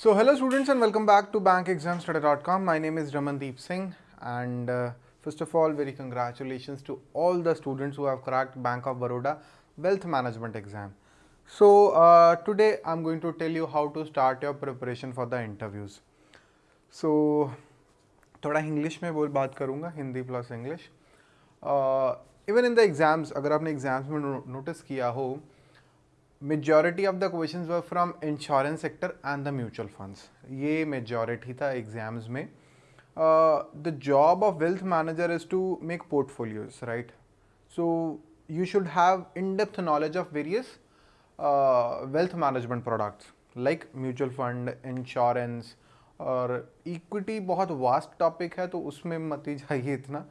So hello students and welcome back to bankexamstudy.com. My name is Ramandeep Singh and uh, first of all very congratulations to all the students who have cracked Bank of Baroda Wealth Management exam. So uh, today I'm going to tell you how to start your preparation for the interviews. So थोड़ा English में बोल बात करूँगा Hindi plus English even in the exams अगर आपने exams में notice किया हो majority of the questions were from insurance sector and the mutual funds ये मेजॉरिटी था एग्ज़ाम्स में। The job of wealth manager is to make portfolios right so you should have in-depth knowledge of various uh, wealth management products like mutual fund, insurance और equity बहुत vast topic है तो उसमें मत ही जाइए इतना।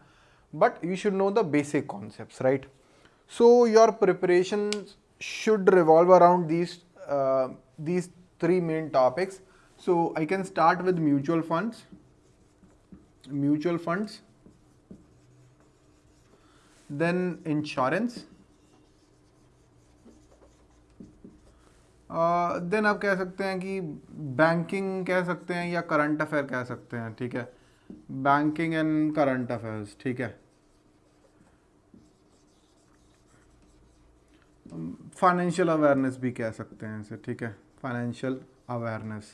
But you should know the basic concept right so your preparation should revolve around these uh, these three main topics so i can start with mutual funds mutual funds then insurance then uh, आप कह सकते हैं कि banking कह सकते हैं या current affair कह सकते हैं ठीक है बैंकिंग एंड करंट अफेयर्स ठीक है फाइनेंशियल अवेयरनेस भी कह सकते हैं इसे, ठीक है? Financial awareness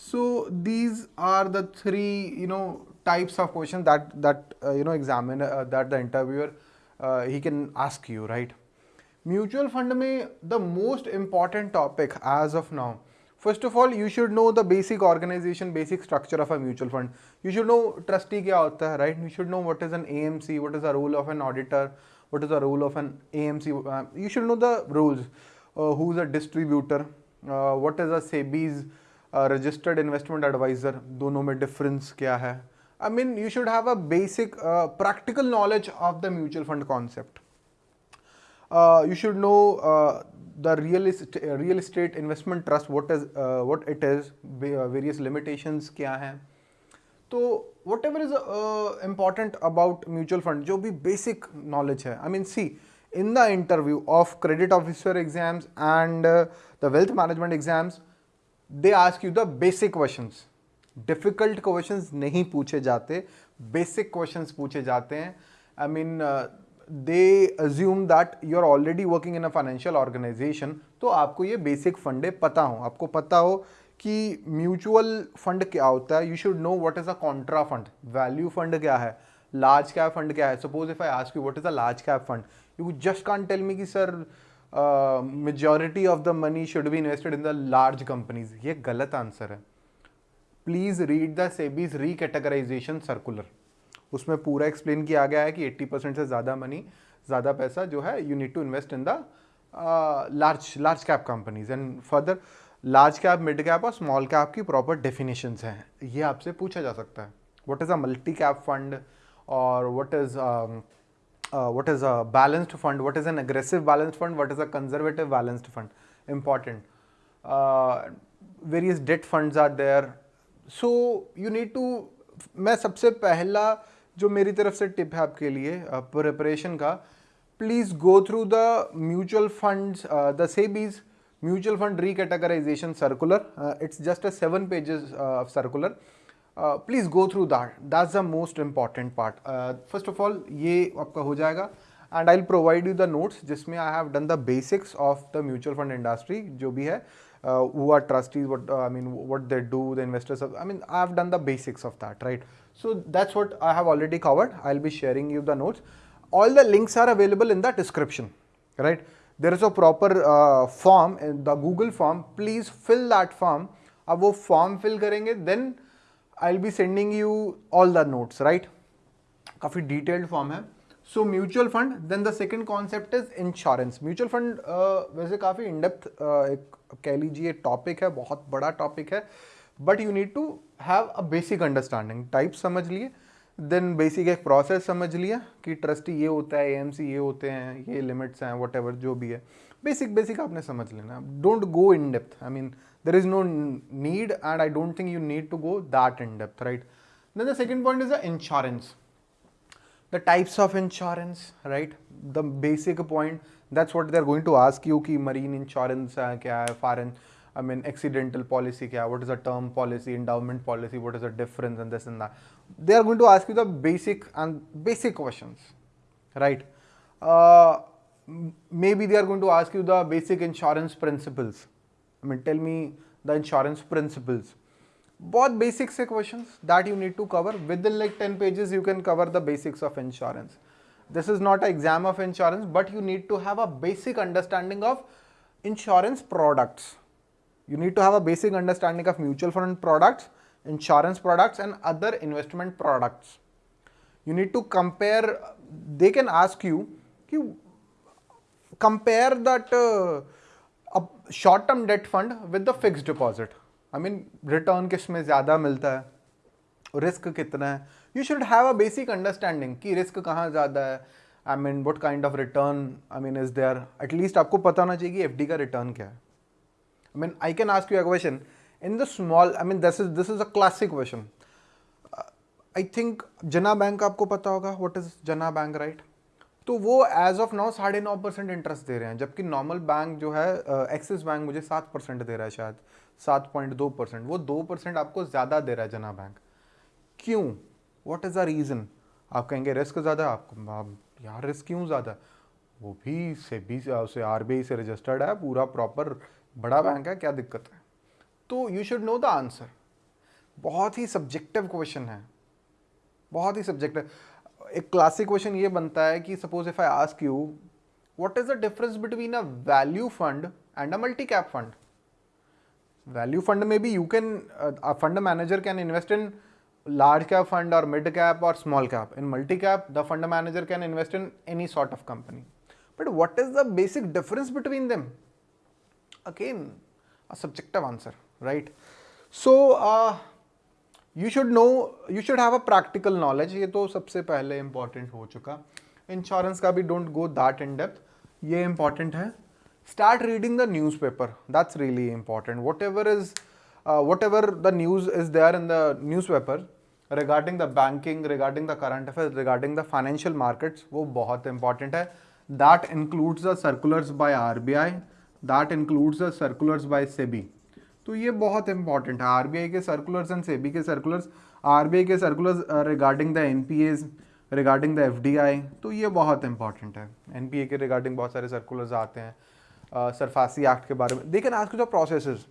so these are the three you know types of question that that you know examine that the interviewer he can ask you right mutual fund में the most important topic as of now first of all you should know the basic organisation basic structure of a mutual fund you should know trustee क्या होता है right you should know what is an A M C what is a role of an auditor what is the role of an AMC, uh, you should know the rules, uh, who is a distributor, uh, what is a SEBI's uh, registered investment advisor, दोनों में difference क्या है I mean you should have a basic uh, practical knowledge of the mutual fund concept. Uh, you should know uh, the real estate, real estate investment trust what is uh, what it is various limitations क्या हैं तो whatever is important about mutual fund जो भी basic knowledge है I mean see in the interview of credit officer exams and the wealth management exams they ask you the basic question difficult question नहीं पूछे जाते basic question पूछे जाते हैं. I mean they assume that you are already working in a financial organisation तो आपको ये basic फंडे पता हो. आपको पता हो कि म्यूचुअल फंड क्या होता है? You should know what is a contra fund value fund क्या है? लार्ज कैप फंड क्या है? Suppose if I ask you what is a large cap fund you just can tell me कि sir majority of the money should be invested in the large companies ये गलत answer है. Please read the SEBI's recategorisation circular उसमें पूरा explain किया गया है कि 80 परसेंट से ज़्यादा मनी ज़्यादा पैसा जो है you need to invest in the large large cap companies and further large cap mid cap और स्मॉल कैप की प्रॉपर डेफिनेशन हैं। ये आपसे पूछा जा सकता है। What is a multi cap fund और what is what is a balanced fund what is an aggressive balanced fund what is a conservative balanced fund important various debt funds are there so you need to मैं सबसे पहला जो मेरी तरफ़ से tip है आपके लिए प्रिपरेशन uh, का please go through the mutual funds the SEBI's mutual fund recategorisation circular it's just a seven pages of circular please go through that that's the most important part first of all ये आपका हो जाएगा. And I will provide you the notes जिसमें I have done the basics of the mutual fund industry जो भी है. वो are trustees what I mean what they do the investors I mean I have done the basics of that right so that's what I have already covered I will be sharing you the notes all the links are available in the description right a proper uh, form in the Google form. Please fill that form. अब वो form fill करेंगे then I be sending you all the notes right काफ़ी detailed form है। So mutual fund then the second concept is insurance mutual fund वैसे काफ़ी in-depth uh, एक कह लीजिए टॉपिक है बहुत बड़ा टॉपिक है। But you need to have a basic understanding type समझ लिए। देन बेसिक एक प्रोसेस समझ लिया कि ट्रस्टी ये होता है एएमसी ये होते हैं, ये लिमिट्स हैं वट जो भी है। बेसिक बेसिक आपने समझ लेना। Don't go in depth I mean there is no need and I don't think you need to go that in depth right then the second point is the insurance the types of insurance right the basic point that's what they are going to ask you कि marine insurance क्या है foreign I mean, accidental policy, what is the term policy, endowment policy, what is the difference and this and that. They are going to ask you the basic and basic questions, right? Uh, maybe they are going to ask you the basic insurance principles. I mean, tell me the insurance principles. Both basic questions that you need to cover. Within like 10 pages, you can cover the basics of insurance. This is not an exam of insurance, but you need to have a basic understanding of insurance products. You need to have a basic understanding of mutual fund products, insurance products and other investment products. You need to compare, they can ask you, you compare that uh, short term debt fund with the fix deposit I mean return किसमें ज़्यादा मिलता है risk कितना है you should have a basic understanding कि risk कहाँ ज़्यादा है I mean what kind of return I mean is there at least आपको पता होना चाहिए कि FD का रिटर्न क्या है I mean I can ask you a question in the small I mean this is this is a classic question I think Jana bank आपको पता होगा what is Jana bank right तो वो as of now साढ़े नौ percent interest दे रहे हैं, जबकि normal bank जो है एक्सिस बैंक मुझे सात परसेंट दे रहा है शायद, सात पॉइंट दो परसेंट वो दो परसेंट आपको ज़्यादा दे रहा है जना बैंक क्यों? वॉट इज़ द रीज़न आप कहेंगे रिस्क ज़्यादा आपको आप यार रिस्क क्यों ज़्यादा वो भी से बी से आर से रजिस्टर्ड है, पूरा प्रॉपर बड़ा बैंक है, क्या दिक्कत है? तो you should know the answer बहुत ही सब्जेक्टिव क्वेश्चन है. बहुत ही सब्जेक्टिव एक क्लासिक क्वेश्चन ये बनता है कि suppose if I ask you what is the difference between a value fund and a multi cap fund value fund में भी you can fund manager can invest in large cap fund और mid cap और small cap in multi cap the fund manager can invest in any sort of company But what is the basic difference between them? Again, a subjective answer, right? So, uh, you should know you should have a practical knowledge ये तो सबसे पहले important हो चुका। Insurance का भी don't go that in depth ये important है। Newspaper that's really important whatever is whatever the news is there in the newspaper regarding the banking regarding the current affair regarding the financial markets वो बहुत important है। The circulars by R B I that includes the circulars by SEBI तो ये बहुत important है। RBI के circulars and SEBI के circulars RBI के circulars regarding the NPAs regarding the FDI तो ये बहुत इंपॉर्टेंट है। एनपीए के रिगार्डिंग बहुत सारे सर्कुलर्स आते हैं सरफासी एक्ट के बारे में। दे आज के जो process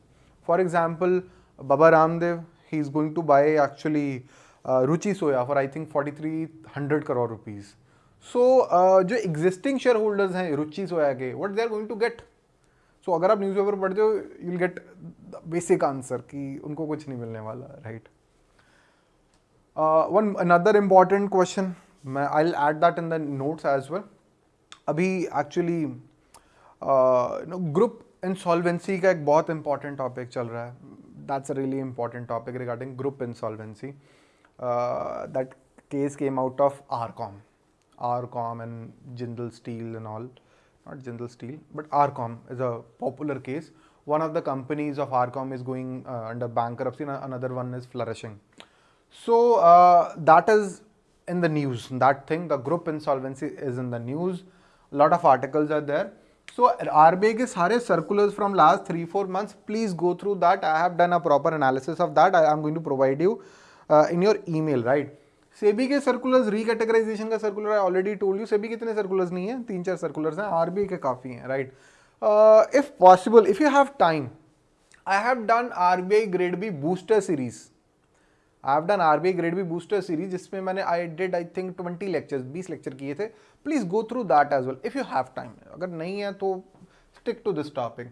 for example Baba Ramdev he is going to buy actually Ruchi Soya for I think forty three hundred crore rupees so so, uh, जो एग्जिस्टिंग शेयर होल्डर्स हैं रुचि सोया के what they are going to get so अगर आप news paper पढ़ते हो you'll get basic answer कि उनको कुछ नहीं मिलने वाला right one another important question मैं I add that in the notes as well अभी एक्चुअली ग्रुप इंसॉल्वेंसी का एक बहुत इंपॉर्टेंट टॉपिक चल रहा है. That's a really important topic regarding group insolvency that case came out of R com R Com and Jindal Steel and all not Jindal Steel, but Arcom is a popular case. One of the companies of Arcom is going uh, under bankruptcy, and another one is flourishing. So uh, that is in the news. That thing, the group insolvency is in the news. A lot of articles are there. So RBI ke sare circulars from last three four months. Please go through that. I have done a proper analysis of that. I am going to provide you uh, in your email, right? SEBI के circulars recategorisation का circular I already told you SEBI कितने circulars नहीं है? तीन चार circulars हैं RBI के काफ़ी हैं right if possible if you have time I have done RBI grade B booster series I have done R RBI grade B booster series जिसमें मैंने I did I think twenty lectures बीस lecture किए थे। Please go through that as well if you have time अगर नहीं है तो stick to this topic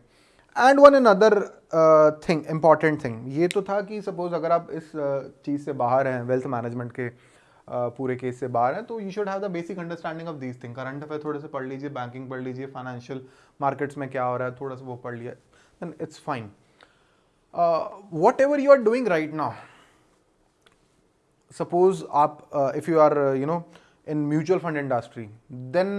and one another thing important thing ये तो था कि सपोज़ अगर आप इस uh, चीज़ से बाहर हैं वेल्थ मैनेजमेंट के पूरे केस से बाहर हैं तो you should have the basic understanding of these thing current affair थोड़े से पढ़ लीजिए बैंकिंग पढ़ लीजिए फाइनेंशियल मार्केट्स में क्या हो रहा है थोड़ा सा वो पढ़ लिया then it's fine whatever you are doing right now suppose आप if you are you know in mutual fund industry then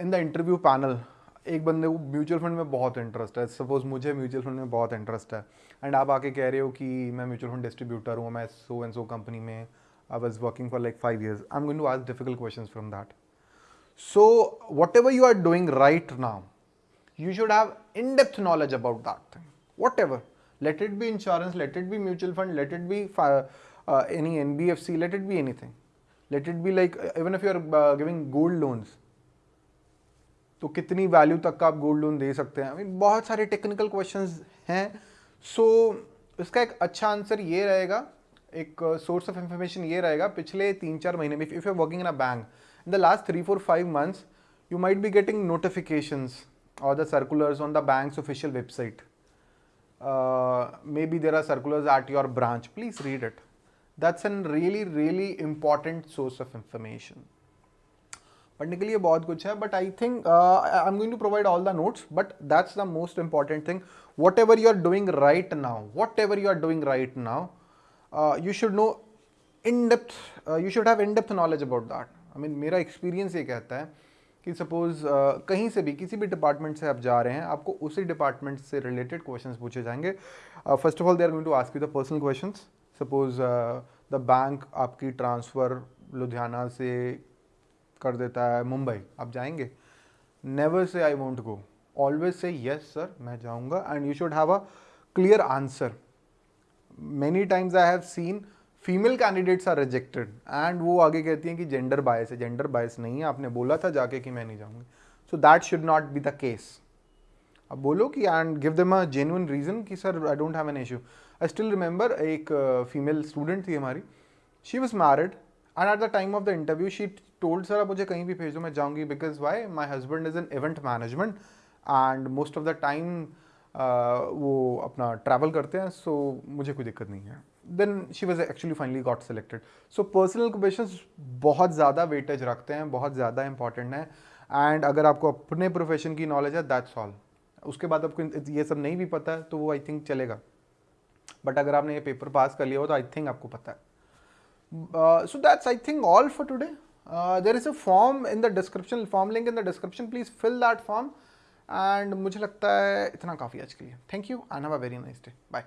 in the interview panel एक बंदे को म्यूचुअल फंड में बहुत इंटरेस्ट है। सपोज़ मुझे म्यूचुअल फंड में बहुत इंटरेस्ट है। एंड आप आके कह रहे हो कि मैं म्यूचुअल फंड डिस्ट्रीब्यूटर हूँ, मैं सो एंड सो कंपनी में I was working for like five years I am going to ask difficult question from that so whatever you are doing right now you should have in depth knowledge about that thing whatever let it be insurance let it be mutual fund let it be any N B F C let it be anything let it be like even if you are giving gold loans तो कितनी value तक का आप gold loan दे सकते हैं? Mean बहुत सारे technical questions हैं। सो so, इसका एक अच्छा आंसर ये रहेगा। एक सोर्स ऑफ़ इन्फॉर्मेशन ये रहेगा पिछले तीन चार महीने में if you working in a bank in the last three four five months you might be getting notification or the circulars on the bank official website may be there are circulars at your branch please read it that's an really really important source of information पढ़ने के लिए बहुत कुछ है but I think I am going to provide all the notes but that's the most important thing whatever you are doing right now whatever you are doing right now you should know in depth you should have in depth knowledge about that I mean मेरा experience ये कहता है कि suppose uh, कहीं से भी किसी भी डिपार्टमेंट से आप जा रहे हैं आपको उसी डिपार्टमेंट से रिलेटेड क्वेश्चंस पूछे जाएँगे। First of all they are going to ask you the personal questions suppose the bank आपकी ट्रांसफ़र लुधियाना से कर देता है मुंबई। आप जाएँगे? Never say I want go always say yes sir मैं जाऊँगा। And you should have a clear answer many times I have seen female candidates are rejected and वो आगे कहती हैं कि जेंडर बायस है। जेंडर बायस नहीं है। आपने बोला था जाके कि मैं नहीं जाऊँगी। So that should not be the case अब बोलो कि and give them a genuine reason कि sir I don't have an issue I still remember एक फीमेल uh, स्टूडेंट थी हमारी। She was married and at the time of the interview she told sir आप मुझे कहीं भी भेजो, मैं जाऊँगी because why my husband is in event management and most of the time वो अपना ट्रैवल करते हैं सो so मुझे कोई दिक्कत नहीं है. Then she was actually finally got selected so personal question बहुत ज़्यादा वेटेज रखते हैं, बहुत ज़्यादा इंपॉर्टेंट है। एंड अगर आपको अपने प्रोफेशन की नॉलेज है दैट्स ऑल उसके बाद आपको ये सब नहीं भी पता है तो वो आई थिंक चलेगा। बट अगर आपने ये पेपर पास कर लिया हो तो आई थिंक आपको पता है। so that's I think all for today there is a form in the description form link in the description please fill that form and मुझे लगता है इतना काफ़ी आज के लिए thank you and have a very nice day bye